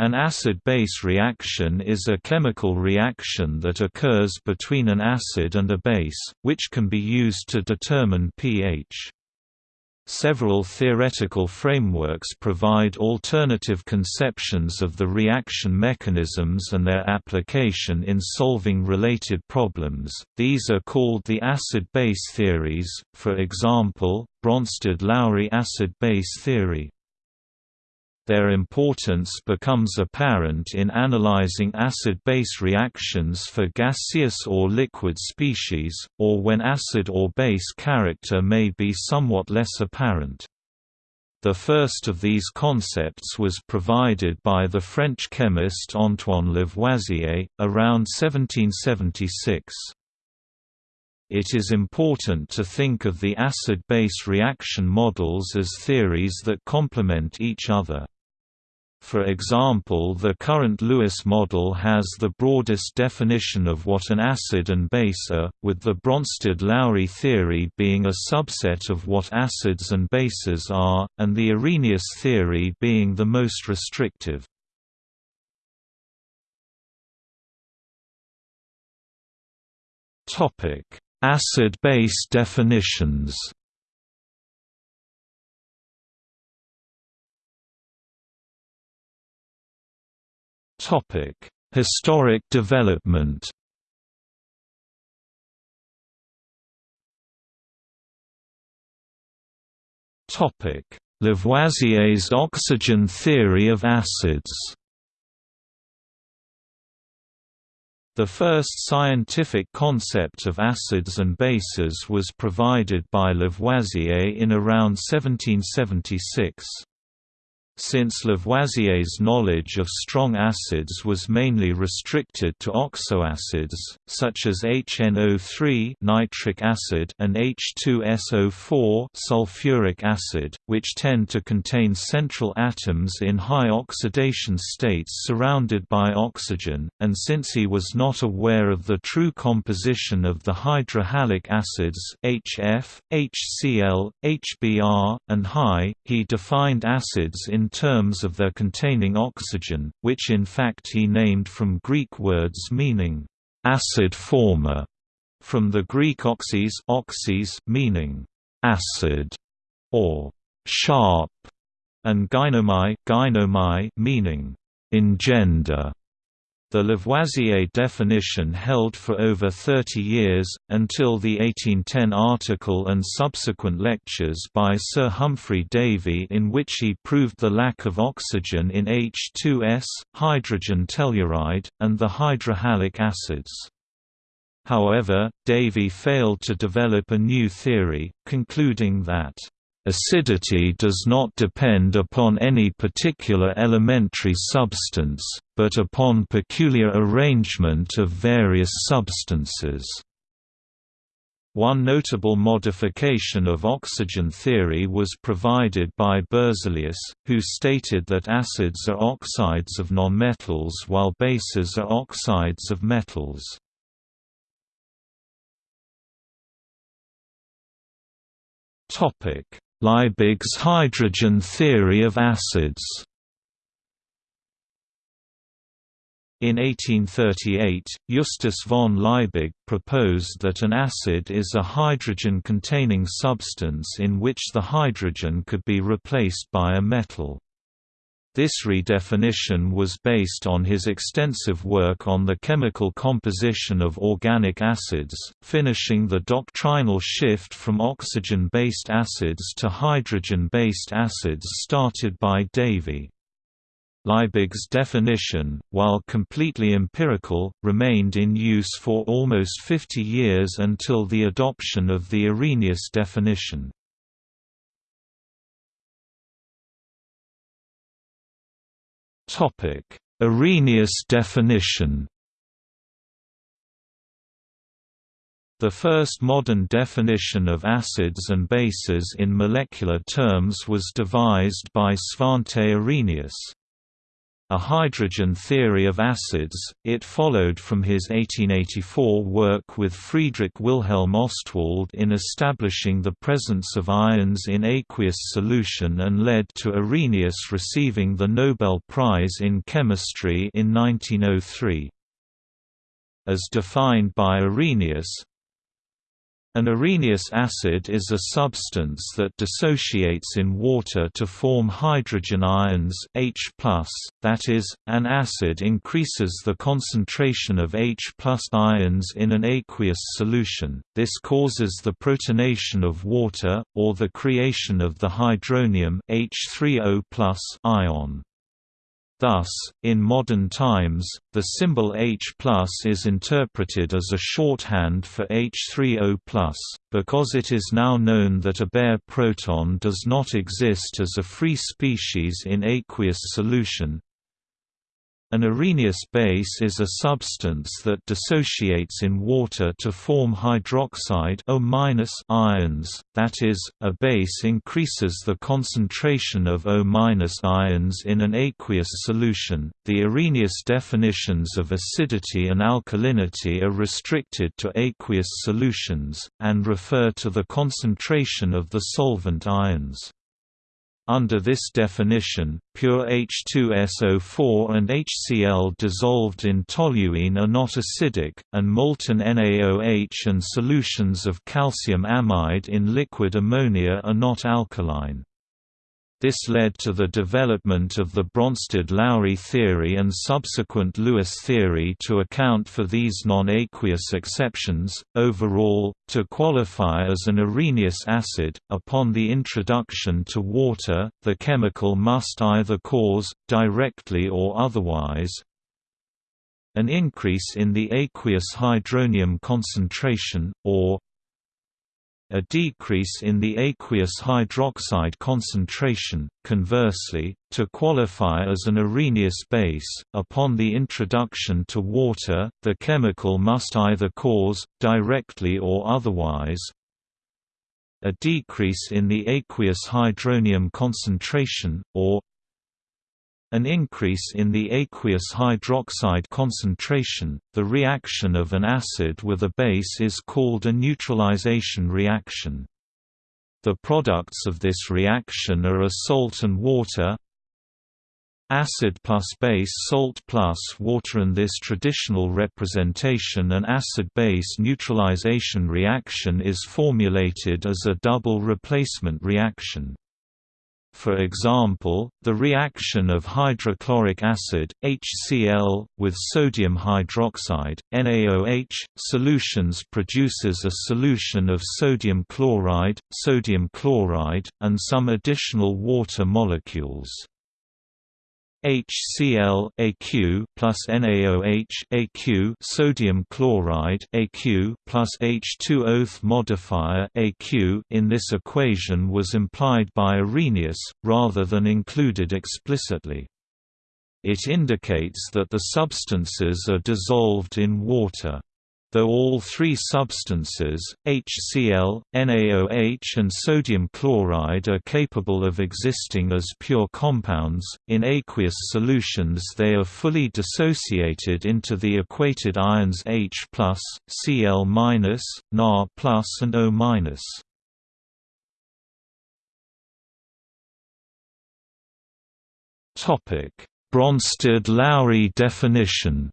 An acid-base reaction is a chemical reaction that occurs between an acid and a base, which can be used to determine pH. Several theoretical frameworks provide alternative conceptions of the reaction mechanisms and their application in solving related problems. These are called the acid-base theories, for example, Bronsted-Lowry acid-base theory. Their importance becomes apparent in analyzing acid-base reactions for gaseous or liquid species, or when acid or base character may be somewhat less apparent. The first of these concepts was provided by the French chemist Antoine Lavoisier, around 1776. It is important to think of the acid-base reaction models as theories that complement each other. For example the current Lewis model has the broadest definition of what an acid and base are, with the Bronsted-Lowry theory being a subset of what acids and bases are, and the Arrhenius theory being the most restrictive. Acid-base definitions Topic: Historic development. Topic: Lavoisier's oxygen theory of acids. The first scientific concept of acids and bases was provided by Lavoisier in around 1776. Since Lavoisier's knowledge of strong acids was mainly restricted to oxoacids, such as HNO3 nitric acid and H2SO4 sulfuric acid, which tend to contain central atoms in high oxidation states surrounded by oxygen, and since he was not aware of the true composition of the hydrohalic acids HF, HCl, HBr, and HI, he defined acids in terms of their containing oxygen, which in fact he named from Greek words meaning acid former, from the Greek oxys, oxys meaning acid or sharp, and gynomai, gynomai meaning engender. The Lavoisier definition held for over 30 years, until the 1810 article and subsequent lectures by Sir Humphry Davy in which he proved the lack of oxygen in H2S, hydrogen telluride, and the hydrohalic acids. However, Davy failed to develop a new theory, concluding that Acidity does not depend upon any particular elementary substance, but upon peculiar arrangement of various substances. One notable modification of oxygen theory was provided by Berzelius, who stated that acids are oxides of nonmetals while bases are oxides of metals. Topic: Liebig's hydrogen theory of acids In 1838, Justus von Liebig proposed that an acid is a hydrogen-containing substance in which the hydrogen could be replaced by a metal. This redefinition was based on his extensive work on the chemical composition of organic acids, finishing the doctrinal shift from oxygen-based acids to hydrogen-based acids started by Davy. Liebig's definition, while completely empirical, remained in use for almost 50 years until the adoption of the Arrhenius definition. Topic: Arrhenius definition. The first modern definition of acids and bases in molecular terms was devised by Svante Arrhenius. A Hydrogen Theory of Acids, it followed from his 1884 work with Friedrich Wilhelm Ostwald in establishing the presence of ions in aqueous solution and led to Arrhenius receiving the Nobel Prize in Chemistry in 1903. As defined by Arrhenius, an Arrhenius acid is a substance that dissociates in water to form hydrogen ions H+, that is, an acid increases the concentration of H ions in an aqueous solution, this causes the protonation of water, or the creation of the hydronium H3O ion. Thus, in modern times, the symbol H is interpreted as a shorthand for H3O+, because it is now known that a bare proton does not exist as a free species in aqueous solution, an Arrhenius base is a substance that dissociates in water to form hydroxide O ions, that is, a base increases the concentration of O ions in an aqueous solution. The Arrhenius definitions of acidity and alkalinity are restricted to aqueous solutions, and refer to the concentration of the solvent ions. Under this definition, pure H2SO4 and HCl dissolved in toluene are not acidic, and molten NaOH and solutions of calcium amide in liquid ammonia are not alkaline. This led to the development of the Bronsted-Lowry theory and subsequent Lewis theory to account for these non-aqueous exceptions. Overall, to qualify as an Arrhenius acid, upon the introduction to water, the chemical must either cause, directly or otherwise, an increase in the aqueous hydronium concentration, or a decrease in the aqueous hydroxide concentration. Conversely, to qualify as an Arrhenius base, upon the introduction to water, the chemical must either cause, directly or otherwise, a decrease in the aqueous hydronium concentration, or an increase in the aqueous hydroxide concentration. The reaction of an acid with a base is called a neutralization reaction. The products of this reaction are a salt and water, acid plus base salt plus water and this traditional representation an acid-base neutralization reaction is formulated as a double replacement reaction. For example, the reaction of hydrochloric acid HCl with sodium hydroxide NaOH solutions produces a solution of sodium chloride, sodium chloride, and some additional water molecules. HCl AQ plus NaOH AQ sodium chloride AQ plus H2O modifier AQ in this equation was implied by Arrhenius, rather than included explicitly. It indicates that the substances are dissolved in water. Though all three substances, HCl, NaOH and sodium chloride are capable of existing as pure compounds, in aqueous solutions they are fully dissociated into the equated ions H+, Cl-, Na+, and O-. Topic: Bronsted-Lowry definition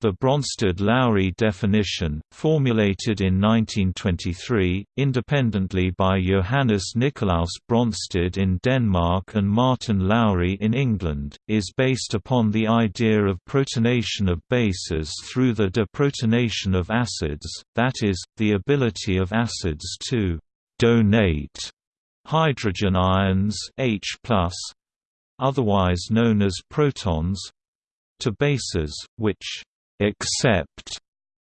The Bronsted-Lowry definition, formulated in 1923, independently by Johannes Nicolaus Bronsted in Denmark and Martin Lowry in England, is based upon the idea of protonation of bases through the deprotonation of acids, that is, the ability of acids to «donate» hydrogen ions H+, otherwise known as protons, to bases, which accept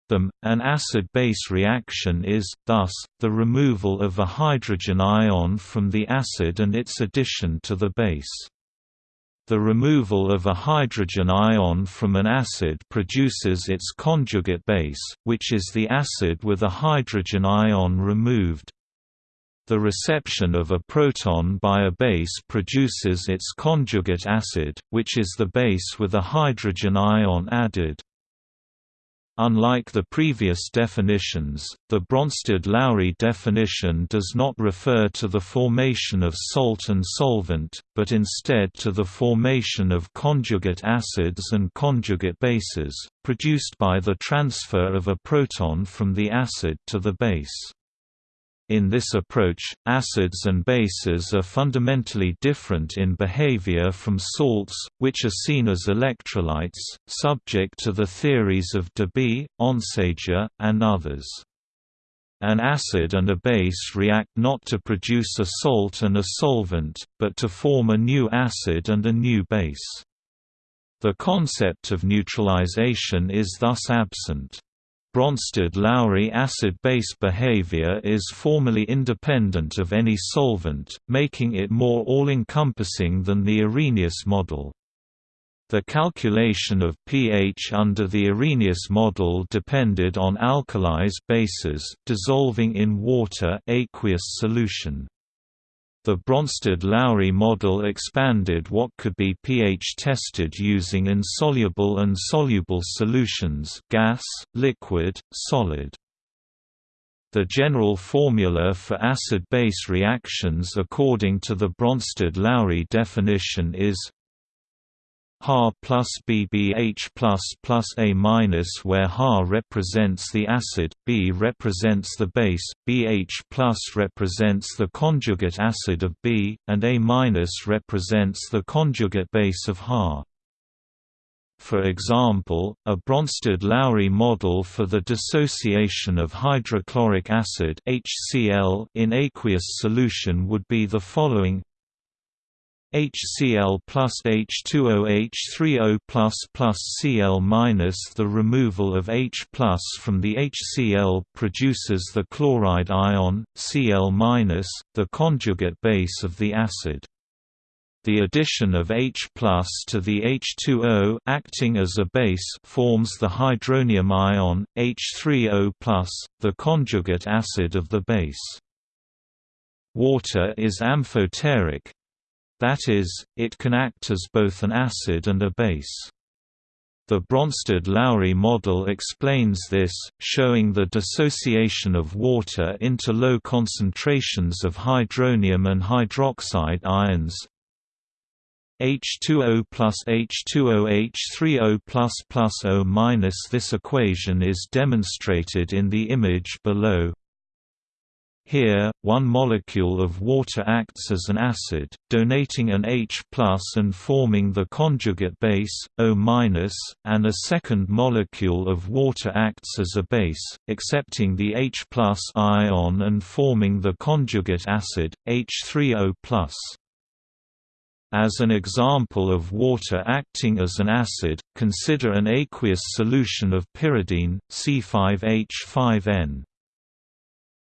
them. An acid-base reaction is, thus, the removal of a hydrogen ion from the acid and its addition to the base. The removal of a hydrogen ion from an acid produces its conjugate base, which is the acid with a hydrogen ion removed. The reception of a proton by a base produces its conjugate acid, which is the base with a hydrogen ion added. Unlike the previous definitions, the Bronsted-Lowry definition does not refer to the formation of salt and solvent, but instead to the formation of conjugate acids and conjugate bases, produced by the transfer of a proton from the acid to the base. In this approach, acids and bases are fundamentally different in behavior from salts, which are seen as electrolytes, subject to the theories of Debye, Onsager, and others. An acid and a base react not to produce a salt and a solvent, but to form a new acid and a new base. The concept of neutralization is thus absent. Bronsted-Lowry acid-base behavior is formally independent of any solvent, making it more all-encompassing than the Arrhenius model. The calculation of pH under the Arrhenius model depended on alkalis bases dissolving in water aqueous solution. The Bronsted-Lowry model expanded what could be pH tested using insoluble and soluble solutions gas, liquid, solid. The general formula for acid-base reactions according to the Bronsted-Lowry definition is Ha plus BBH plus plus A minus where Ha represents the acid, B represents the base, BH plus represents the conjugate acid of B, and A minus represents the conjugate base of Ha. For example, a Bronsted-Lowry model for the dissociation of hydrochloric acid HCl in aqueous solution would be the following HCl plus H2O H3O plus plus Cl minus The removal of H plus from the HCl produces the chloride ion, Cl minus, the conjugate base of the acid. The addition of H plus to the H2O acting as a base forms the hydronium ion, H3O plus, the conjugate acid of the base. Water is amphoteric, that is, it can act as both an acid and a base. The Bronsted-Lowry model explains this, showing the dissociation of water into low concentrations of hydronium and hydroxide ions, H2O plus H2O H3O plus plus O minus. This equation is demonstrated in the image below. Here, one molecule of water acts as an acid, donating an H and forming the conjugate base, O and a second molecule of water acts as a base, accepting the H ion and forming the conjugate acid, H3O+. As an example of water acting as an acid, consider an aqueous solution of pyridine, C5H5N.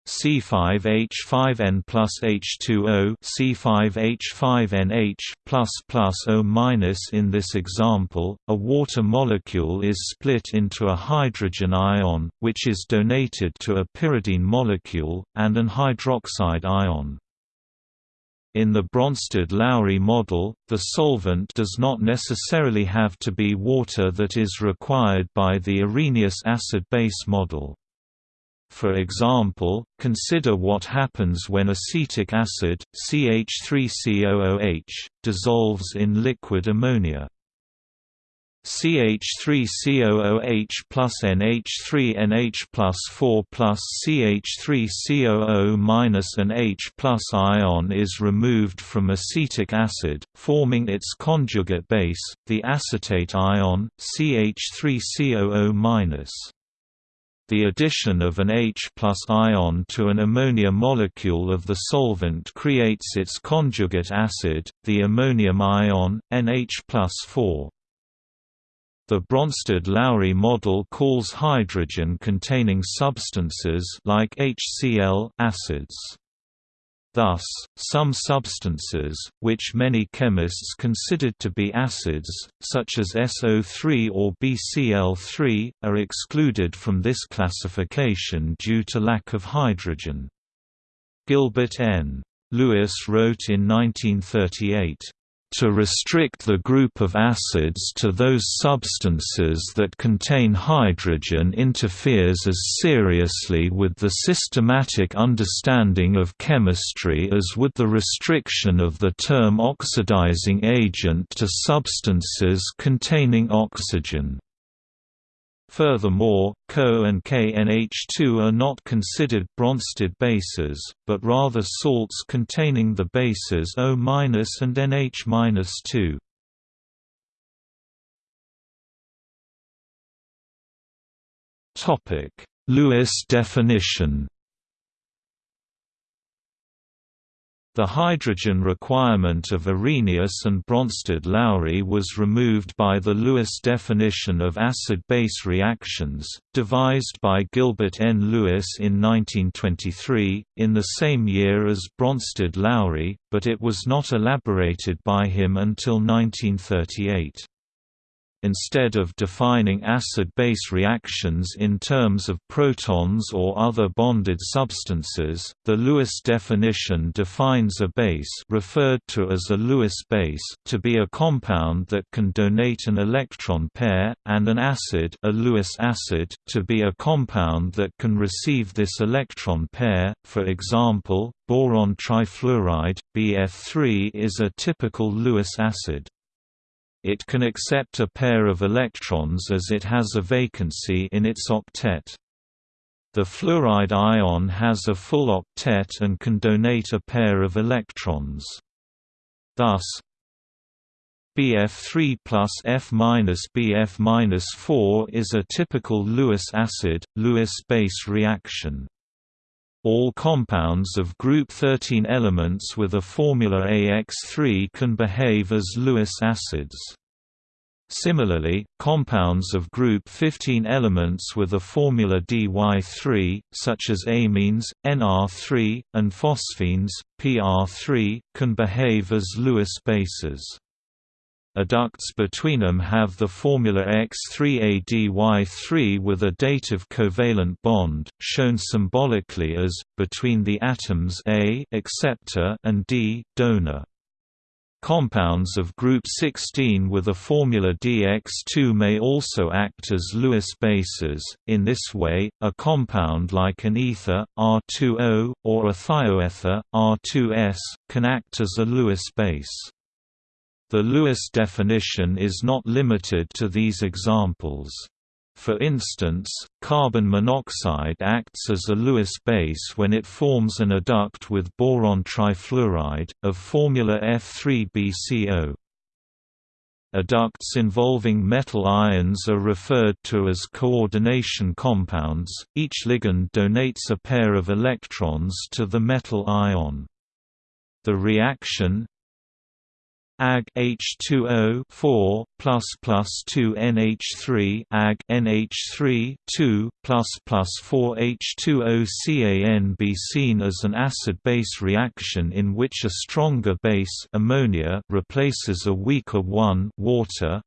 C5H5N plus H2O C5H5NH plus plus O minus In this example, a water molecule is split into a hydrogen ion, which is donated to a pyridine molecule, and an hydroxide ion. In the Bronsted-Lowry model, the solvent does not necessarily have to be water that is required by the Arrhenius acid-base model. For example, consider what happens when acetic acid, CH3COOH, dissolves in liquid ammonia. CH3COOH plus NH3NH plus 4 plus CH3COO minus an H plus ion is removed from acetic acid, forming its conjugate base, the acetate ion, CH3COO minus. The addition of an H ion to an ammonia molecule of the solvent creates its conjugate acid, the ammonium ion, NH 4. The Bronsted-Lowry model calls hydrogen-containing substances like HCl acids. Thus, some substances, which many chemists considered to be acids, such as SO3 or BCl3, are excluded from this classification due to lack of hydrogen. Gilbert N. Lewis wrote in 1938, to restrict the group of acids to those substances that contain hydrogen interferes as seriously with the systematic understanding of chemistry as would the restriction of the term oxidizing agent to substances containing oxygen. Furthermore, Co and KNH2 are not considered Bronsted bases, but rather salts containing the bases O- and NH-2. Topic: Lewis definition The hydrogen requirement of Arrhenius and Bronsted-Lowry was removed by the Lewis definition of acid-base reactions, devised by Gilbert N. Lewis in 1923, in the same year as Bronsted-Lowry, but it was not elaborated by him until 1938. Instead of defining acid-base reactions in terms of protons or other bonded substances, the Lewis definition defines a base referred to as a Lewis base to be a compound that can donate an electron pair, and an acid a Lewis acid to be a compound that can receive this electron pair, for example, boron trifluoride, BF3 is a typical Lewis acid. It can accept a pair of electrons as it has a vacancy in its octet. The fluoride ion has a full octet and can donate a pair of electrons. Thus, BF3 plus F minus BF minus 4 is a typical Lewis acid, Lewis base reaction. All compounds of group 13 elements with a formula AX3 can behave as Lewis acids. Similarly, compounds of group 15 elements with a formula DY3, such as amines, NR3, and phosphines, PR3, can behave as Lewis bases. Adducts between them have the formula X3ADY3 with a dative covalent bond, shown symbolically as, between the atoms A acceptor and D donor. Compounds of group 16 with a formula DX2 may also act as Lewis bases. In this way, a compound like an ether, R2O, or a thioether, R2S, can act as a Lewis base. The Lewis definition is not limited to these examples. For instance, carbon monoxide acts as a Lewis base when it forms an adduct with boron trifluoride, of formula F3BCO. Adducts involving metal ions are referred to as coordination compounds, each ligand donates a pair of electrons to the metal ion. The reaction Ag H2O 4 plus plus 2 NH3 Ag NH3 2 plus plus 4 H2O CAN be seen as an acid-base reaction in which a stronger base ammonia replaces a weaker one water.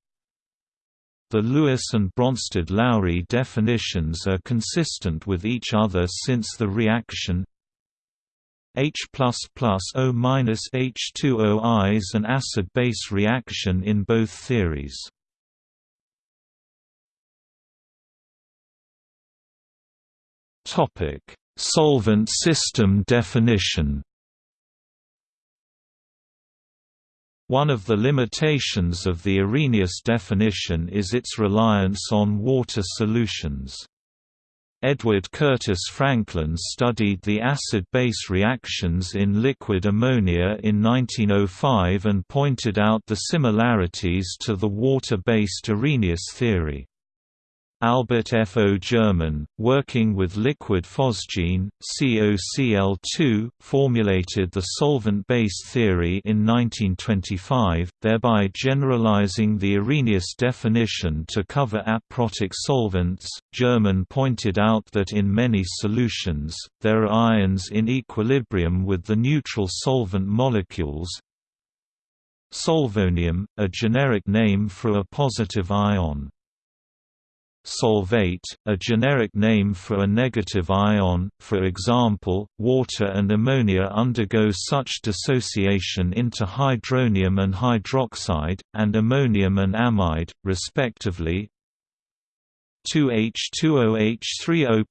The Lewis and Bronsted-Lowry definitions are consistent with each other since the reaction H O H2O is an acid-base reaction in both theories. Topic: Solvent system definition. One of the limitations of the Arrhenius definition is its reliance on water solutions. Edward Curtis Franklin studied the acid-base reactions in liquid ammonia in 1905 and pointed out the similarities to the water-based Arrhenius theory. Albert F. O. Germann, working with liquid phosgene, COCl2, formulated the solvent-based theory in 1925, thereby generalizing the Arrhenius definition to cover aprotic solvents. Germann pointed out that in many solutions, there are ions in equilibrium with the neutral solvent molecules. Solvonium, a generic name for a positive ion. Solvate, a generic name for a negative ion, for example, water and ammonia undergo such dissociation into hydronium and hydroxide, and ammonium and amide, respectively. 2H2OH30 O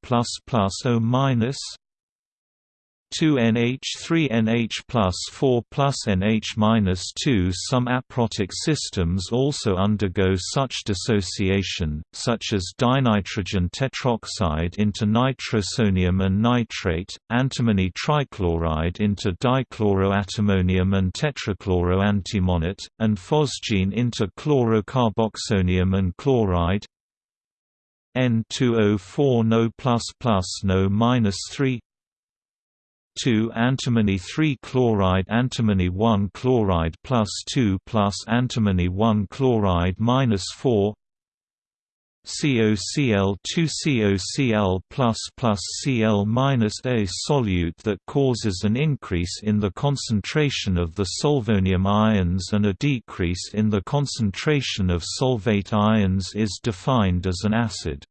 2NH3NH plus 4 plus NH minus 2 Some aprotic systems also undergo such dissociation, such as dinitrogen tetroxide into nitrosonium and nitrate, antimony trichloride into dichloroantimonium and tetrachloroantimonate, and phosgene into chlorocarboxonium and chloride. N2O4 No No 3 2 antimony 3 chloride antimony 1 chloride plus 2 plus antimony 1 chloride minus 4 COCl 2 COCl plus plus Cl minus a solute that causes an increase in the concentration of the solvonium ions and a decrease in the concentration of solvate ions is defined as an acid.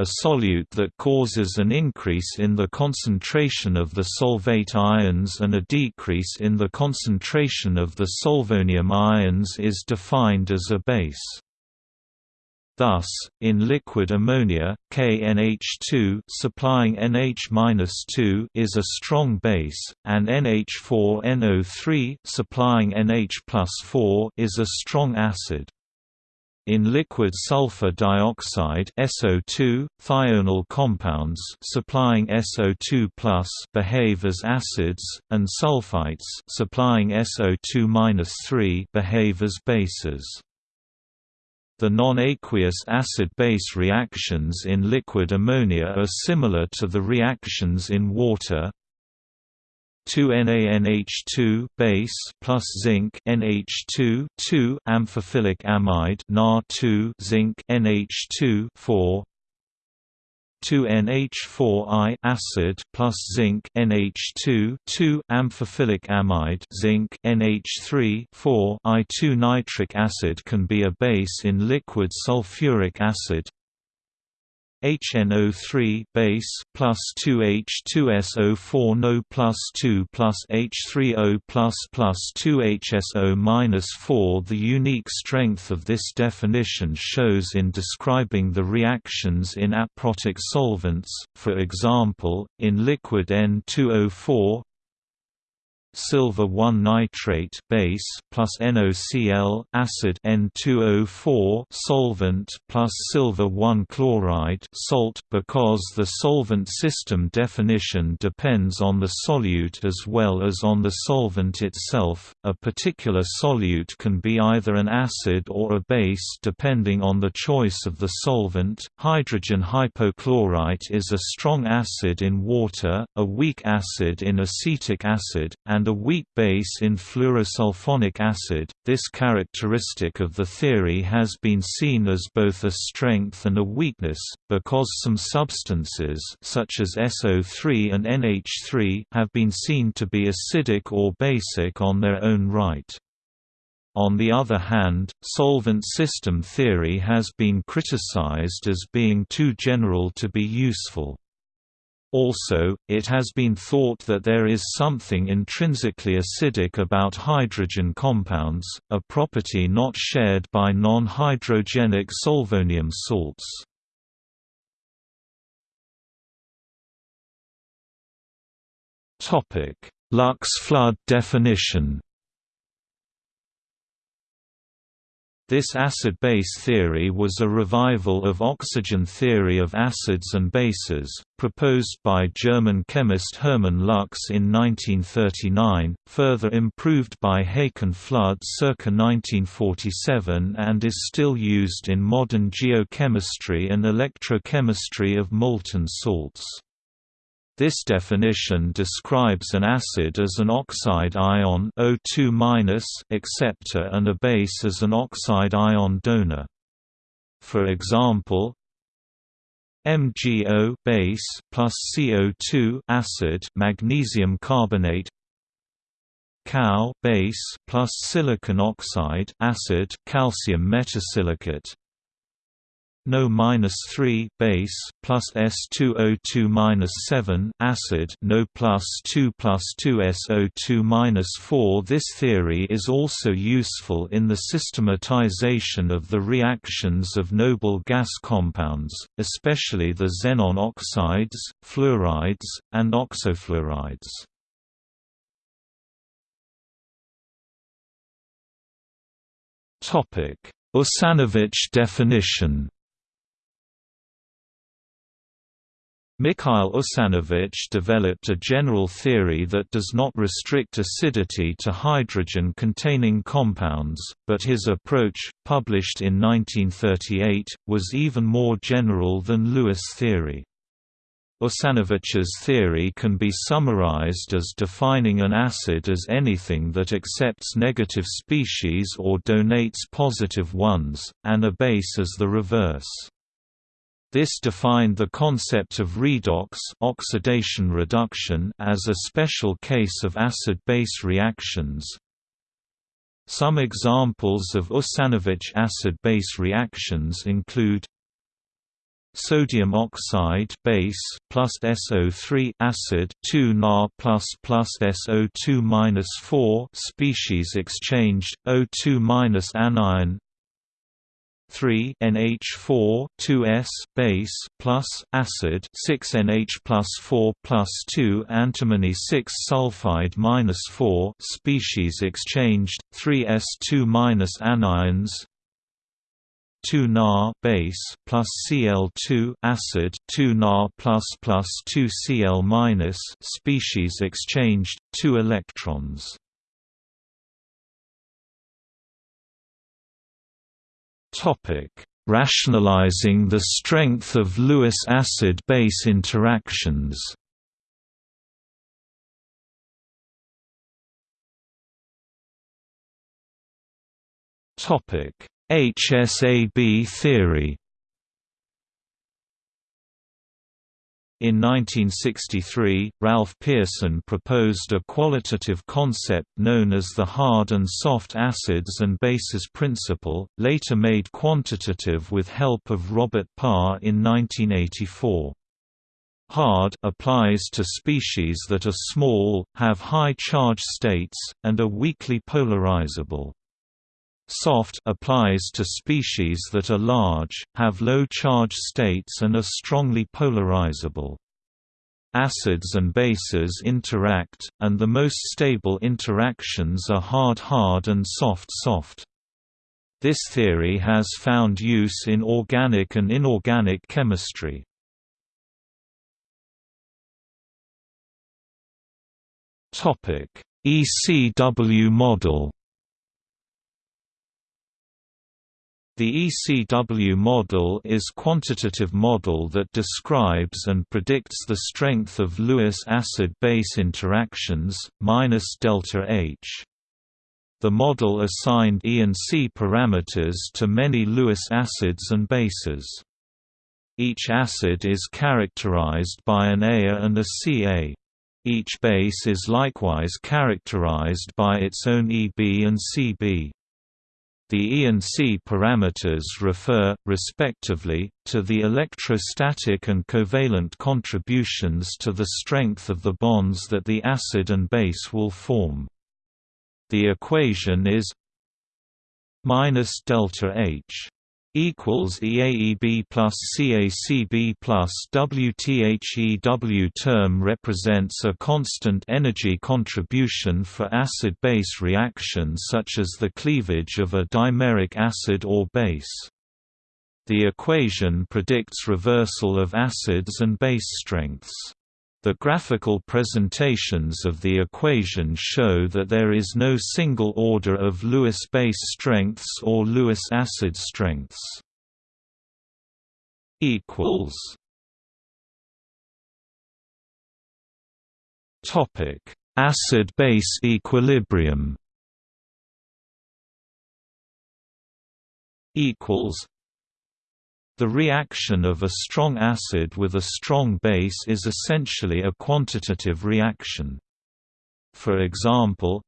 A solute that causes an increase in the concentration of the solvate ions and a decrease in the concentration of the solvonium ions is defined as a base. Thus, in liquid ammonia, KNH2 supplying NH-2 is a strong base, and NH4NO3 supplying NH+4 is a strong acid. In liquid sulfur dioxide SO2, thionyl compounds supplying SO2+ behave as acids, and sulfites supplying SO2-3 behave as bases. The non-aqueous acid-base reactions in liquid ammonia are similar to the reactions in water, 2NaNH2 base plus zinc NH2 2 amphiphilic amide Na2 zinc NH2 4 2NH4I acid plus zinc NH2 2 amphiphilic amide zinc NH3 4 I2 nitric acid can be a base in liquid sulfuric acid HNO3 base plus 2H2SO4 No plus 2 plus H3O plus plus 2HSO minus 4 The unique strength of this definition shows in describing the reactions in aprotic solvents, for example, in liquid N2O4 silver 1 nitrate base plus NOCl acid N2O4 solvent plus silver 1 chloride salt because the solvent system definition depends on the solute as well as on the solvent itself. A particular solute can be either an acid or a base depending on the choice of the solvent. Hydrogen hypochlorite is a strong acid in water a weak acid in acetic acid and a weak base in fluorosulfonic acid. This characteristic of the theory has been seen as both a strength and a weakness, because some substances such as SO3 and NH3 have been seen to be acidic or basic on their own right. On the other hand, solvent system theory has been criticized as being too general to be useful. Also, it has been thought that there is something intrinsically acidic about hydrogen compounds, a property not shared by non-hydrogenic solvonium salts. Lux flood definition This acid-base theory was a revival of oxygen theory of acids and bases, proposed by German chemist Hermann Lux in 1939, further improved by Håkon Flood circa 1947 and is still used in modern geochemistry and electrochemistry of molten salts. This definition describes an acid as an oxide ion O2- acceptor and a base as an oxide ion donor. For example, MgO base plus CO2 acid magnesium carbonate Cal base plus silicon oxide acid calcium metasilicate No minus 3 base plus S2O2 minus 7 acid No plus 2 plus 2 SO2 minus 4. This theory is also useful in the systematization of the reactions of noble gas compounds, especially the xenon oxides, fluorides, and oxofluorides. Usanovich definition Mikhail Usanovich developed a general theory that does not restrict acidity to hydrogen-containing compounds, but his approach, published in 1938, was even more general than Lewis theory. Usanovich's theory can be summarized as defining an acid as anything that accepts negative species or donates positive ones, and a base as the reverse. This defined the concept of redox oxidation reduction as a special case of acid-base reactions. Some examples of Usanovich acid-base reactions include sodium oxide base plus SO3 acid 2 Na plus plus SO2 minus 4 species exchanged O2 minus anion 3 NH4 2S base plus acid 6 NH plus 4 plus 2 antimony 6 sulfide minus 4 species exchanged 3S2 minus anions 2 Na base plus Cl2 acid 2 Na plus plus 2 Cl minus species exchanged 2 electrons. Rationalizing the strength of Lewis acid-base interactions. HSAB theory In 1963, Ralph Pearson proposed a qualitative concept known as the hard and soft acids and bases principle, later made quantitative with help of Robert Parr in 1984. Hard applies to species that are small, have high charge states, and are weakly polarizable. Soft applies to species that are large, have low charge states and are strongly polarizable. Acids and bases interact, and the most stable interactions are hard-hard and soft-soft. This theory has found use in organic and inorganic chemistry. ECW model The ECW model is quantitative model that describes and predicts the strength of Lewis acid-base interactions, minus delta H. The model assigned E and C parameters to many Lewis acids and bases. Each acid is characterized by an A and a Ca. Each base is likewise characterized by its own EB and CB. The E and C parameters refer, respectively, to the electrostatic and covalent contributions to the strength of the bonds that the acid and base will form. The equation is minus delta H equals EAEB plus CACB plus WTHEW term represents a constant energy contribution for acid-base reactions such as the cleavage of a dimeric acid or base. The equation predicts reversal of acids and base strengths. The graphical presentations of the equation show that there is no single order of Lewis base strengths or Lewis acid strengths. equals Topic: Acid-base equilibrium. Equals the reaction of a strong acid with a strong base is essentially a quantitative reaction. For example,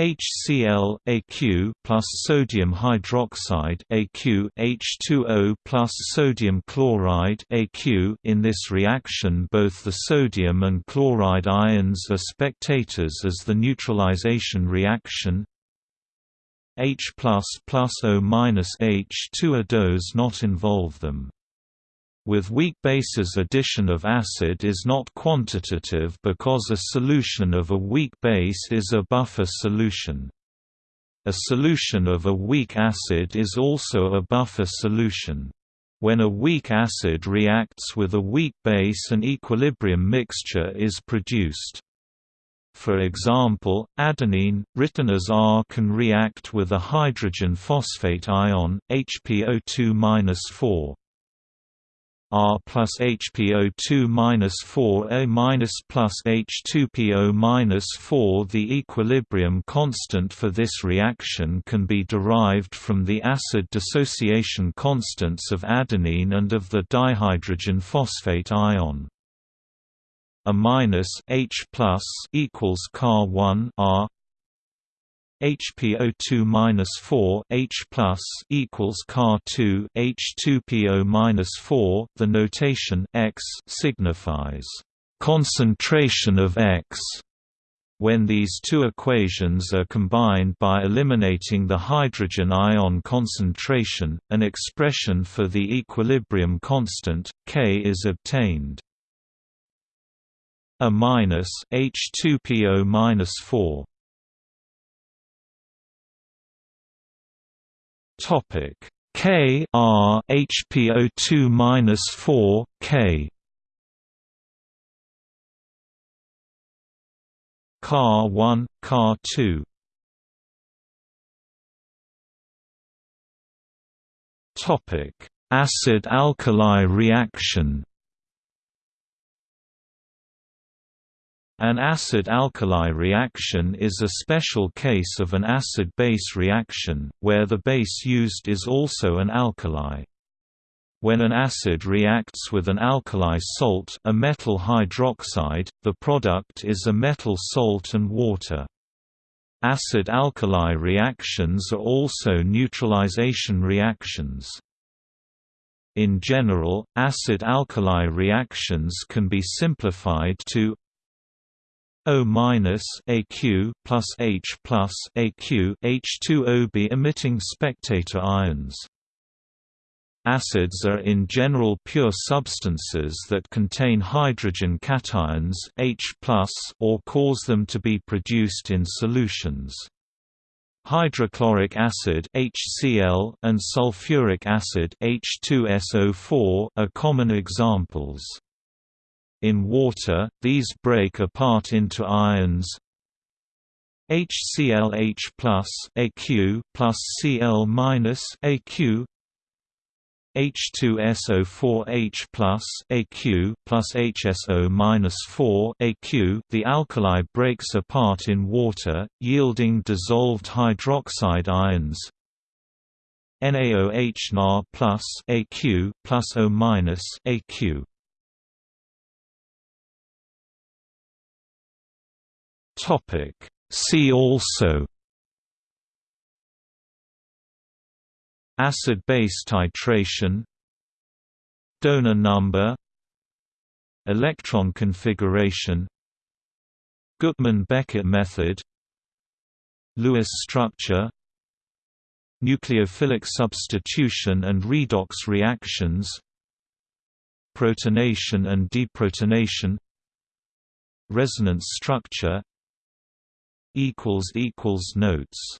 HCl Aq plus sodium hydroxide Aq H2O plus sodium chloride Aq In this reaction both the sodium and chloride ions are spectators as the neutralization reaction H plus plus O minus H2O does not involve them. With weak bases addition of acid is not quantitative because a solution of a weak base is a buffer solution. A solution of a weak acid is also a buffer solution. When a weak acid reacts with a weak base an equilibrium mixture is produced. For example, adenine, written as R can react with a hydrogen phosphate ion, HPO2-4. R plus HPO2 minus 4 A minus plus H2PO minus 4 The equilibrium constant for this reaction can be derived from the acid dissociation constants of adenine and of the dihydrogen phosphate ion. A minus H plus equals Car 1 R HPO2-4 H plus equals Car2 H2PO-4 The notation X signifies concentration of X when these two equations are combined by eliminating the hydrogen ion concentration, an expression for the equilibrium constant, K is obtained. A minus H2PO minus 4 Topic. K R HPO2 minus four K. Car one Car two. Topic. Acid alkali reaction An acid-alkali reaction is a special case of an acid-base reaction, where the base used is also an alkali. When an acid reacts with an alkali salt a metal hydroxide, the product is a metal salt and water. Acid-alkali reactions are also neutralization reactions. In general, acid-alkali reactions can be simplified to O minus AQ plus H plus AQ H2OB emitting spectator ions. Acids are in general pure substances that contain hydrogen cations H or cause them to be produced in solutions. Hydrochloric acid HCl and sulfuric acid H2SO4 are common examples. In water, these break apart into ions HClH plus Aq plus Cl minus Aq H2SO4H plus Aq plus HSO minus 4 Aq. The alkali breaks apart in water, yielding dissolved hydroxide ions. NaOH Na plus Aq plus O minus Aq. Topic. See also Acid-base titration Donor number Electron configuration Gutmann-Beckett method Lewis structure Nucleophilic substitution and redox reactions Protonation and deprotonation Resonance structure equals equals notes